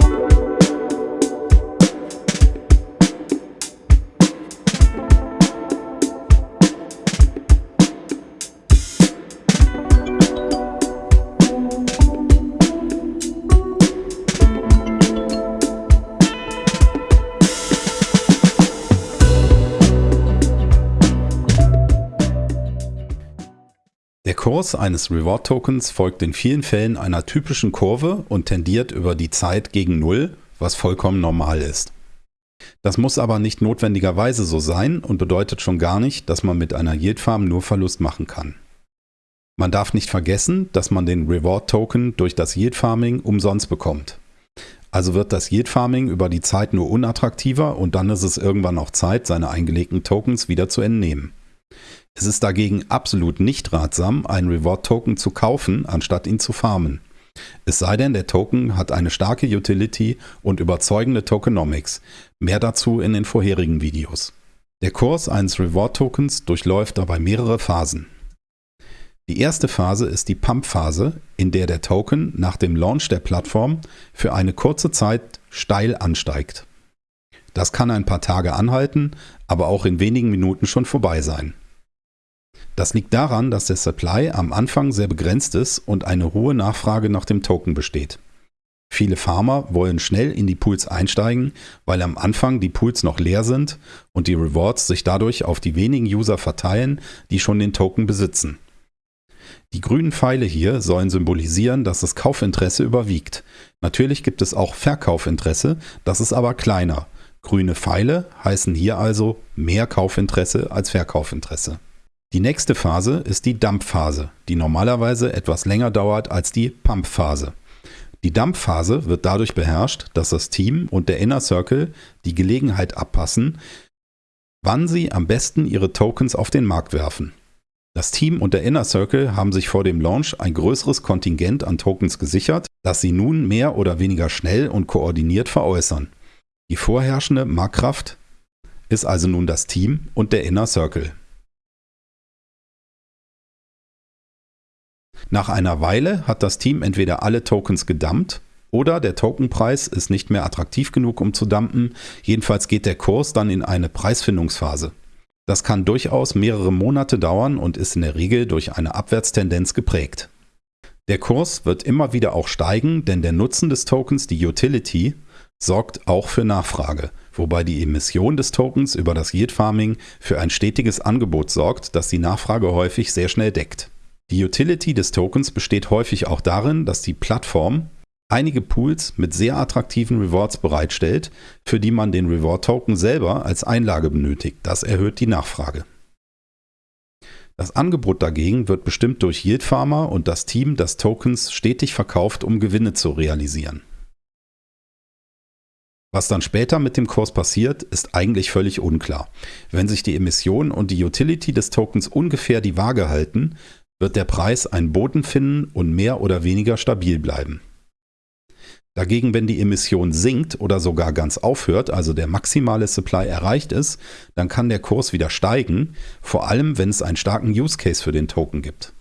Der Kurs eines Reward Tokens folgt in vielen Fällen einer typischen Kurve und tendiert über die Zeit gegen Null, was vollkommen normal ist. Das muss aber nicht notwendigerweise so sein und bedeutet schon gar nicht, dass man mit einer Yield Farm nur Verlust machen kann. Man darf nicht vergessen, dass man den Reward Token durch das Yield Farming umsonst bekommt. Also wird das Yield Farming über die Zeit nur unattraktiver und dann ist es irgendwann auch Zeit, seine eingelegten Tokens wieder zu entnehmen. Es ist dagegen absolut nicht ratsam, einen Reward-Token zu kaufen, anstatt ihn zu farmen. Es sei denn, der Token hat eine starke Utility und überzeugende Tokenomics. Mehr dazu in den vorherigen Videos. Der Kurs eines Reward-Tokens durchläuft dabei mehrere Phasen. Die erste Phase ist die Pump-Phase, in der der Token nach dem Launch der Plattform für eine kurze Zeit steil ansteigt. Das kann ein paar Tage anhalten, aber auch in wenigen Minuten schon vorbei sein. Das liegt daran, dass der Supply am Anfang sehr begrenzt ist und eine hohe Nachfrage nach dem Token besteht. Viele Farmer wollen schnell in die Pools einsteigen, weil am Anfang die Pools noch leer sind und die Rewards sich dadurch auf die wenigen User verteilen, die schon den Token besitzen. Die grünen Pfeile hier sollen symbolisieren, dass das Kaufinteresse überwiegt. Natürlich gibt es auch Verkaufinteresse, das ist aber kleiner. Grüne Pfeile heißen hier also mehr Kaufinteresse als Verkaufinteresse. Die nächste Phase ist die Dampfphase, die normalerweise etwas länger dauert als die Pumpphase. Die Dampfphase wird dadurch beherrscht, dass das Team und der Inner Circle die Gelegenheit abpassen, wann sie am besten ihre Tokens auf den Markt werfen. Das Team und der Inner Circle haben sich vor dem Launch ein größeres Kontingent an Tokens gesichert, das sie nun mehr oder weniger schnell und koordiniert veräußern. Die vorherrschende Marktkraft ist also nun das Team und der Inner Circle. Nach einer Weile hat das Team entweder alle Tokens gedumpt oder der Tokenpreis ist nicht mehr attraktiv genug, um zu dumpen. Jedenfalls geht der Kurs dann in eine Preisfindungsphase. Das kann durchaus mehrere Monate dauern und ist in der Regel durch eine Abwärtstendenz geprägt. Der Kurs wird immer wieder auch steigen, denn der Nutzen des Tokens, die Utility, sorgt auch für Nachfrage, wobei die Emission des Tokens über das Yield Farming für ein stetiges Angebot sorgt, das die Nachfrage häufig sehr schnell deckt. Die Utility des Tokens besteht häufig auch darin, dass die Plattform einige Pools mit sehr attraktiven Rewards bereitstellt, für die man den Reward-Token selber als Einlage benötigt. Das erhöht die Nachfrage. Das Angebot dagegen wird bestimmt durch Yield Farmer und das Team, das Tokens stetig verkauft, um Gewinne zu realisieren. Was dann später mit dem Kurs passiert, ist eigentlich völlig unklar. Wenn sich die Emission und die Utility des Tokens ungefähr die Waage halten, wird der Preis einen Boden finden und mehr oder weniger stabil bleiben. Dagegen, wenn die Emission sinkt oder sogar ganz aufhört, also der maximale Supply erreicht ist, dann kann der Kurs wieder steigen, vor allem wenn es einen starken Use Case für den Token gibt.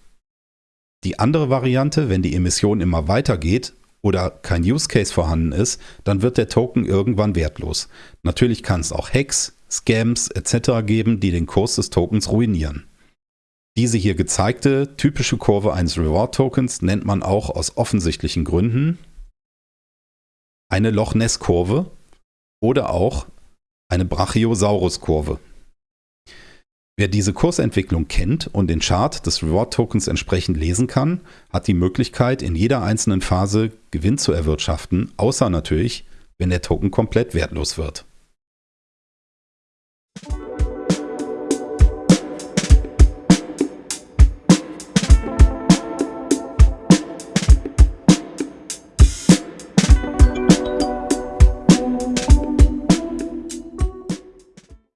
Die andere Variante, wenn die Emission immer weitergeht oder kein Use Case vorhanden ist, dann wird der Token irgendwann wertlos. Natürlich kann es auch Hacks, Scams etc. geben, die den Kurs des Tokens ruinieren. Diese hier gezeigte typische Kurve eines Reward-Tokens nennt man auch aus offensichtlichen Gründen eine Loch Ness-Kurve oder auch eine Brachiosaurus-Kurve. Wer diese Kursentwicklung kennt und den Chart des Reward-Tokens entsprechend lesen kann, hat die Möglichkeit, in jeder einzelnen Phase Gewinn zu erwirtschaften, außer natürlich, wenn der Token komplett wertlos wird.